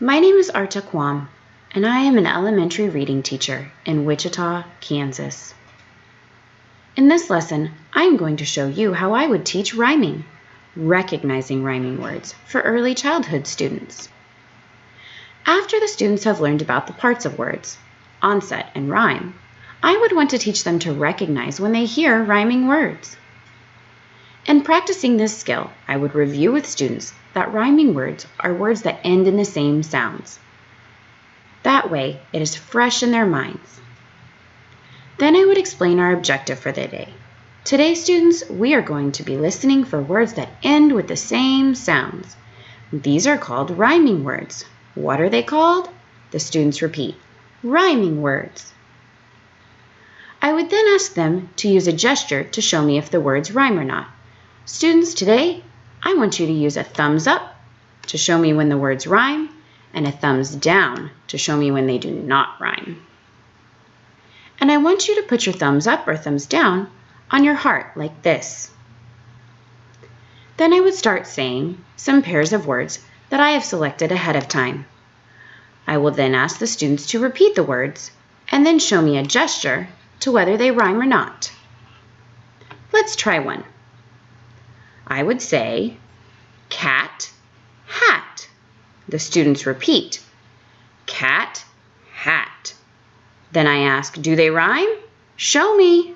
My name is Arta Kwam, and I am an elementary reading teacher in Wichita, Kansas. In this lesson, I am going to show you how I would teach rhyming, recognizing rhyming words for early childhood students. After the students have learned about the parts of words, onset and rime, I would want to teach them to recognize when they hear rhyming words. In practicing this skill, I would review with students that rhyming words are words that end in the same sounds. That way, it is fresh in their minds. Then I would explain our objective for the day. Today, students, we are going to be listening for words that end with the same sounds. These are called rhyming words. What are they called? The students repeat, rhyming words. I would then ask them to use a gesture to show me if the words rhyme or not. Students, today I want you to use a thumbs up to show me when the words rhyme and a thumbs down to show me when they do not rhyme. And I want you to put your thumbs up or thumbs down on your heart like this. Then I would start saying some pairs of words that I have selected ahead of time. I will then ask the students to repeat the words and then show me a gesture to whether they rhyme or not. Let's try one. I would say cat, hat. The students repeat cat, hat. Then I ask, do they rhyme? Show me.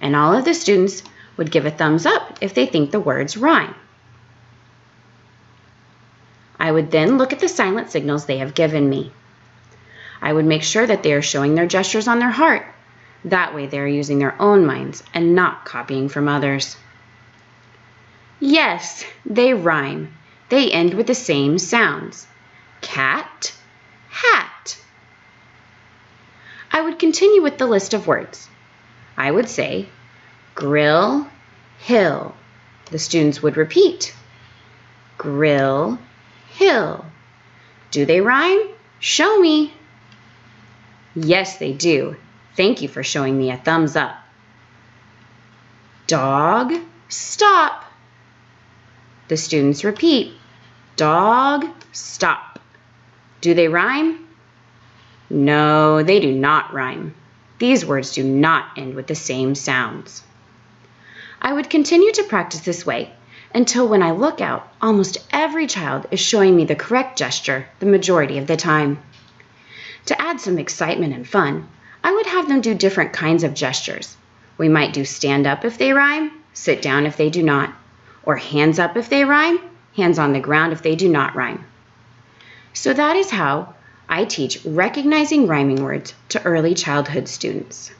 And all of the students would give a thumbs up if they think the words rhyme. I would then look at the silent signals they have given me. I would make sure that they are showing their gestures on their heart. That way they are using their own minds and not copying from others. Yes, they rhyme. They end with the same sounds. Cat, hat. I would continue with the list of words. I would say grill, hill. The students would repeat. Grill, hill. Do they rhyme? Show me. Yes, they do. Thank you for showing me a thumbs up. Dog, stop. The students repeat, dog, stop. Do they rhyme? No, they do not rhyme. These words do not end with the same sounds. I would continue to practice this way until when I look out, almost every child is showing me the correct gesture the majority of the time. To add some excitement and fun, I would have them do different kinds of gestures. We might do stand up if they rhyme, sit down if they do not, or hands up if they rhyme, hands on the ground if they do not rhyme. So that is how I teach recognizing rhyming words to early childhood students.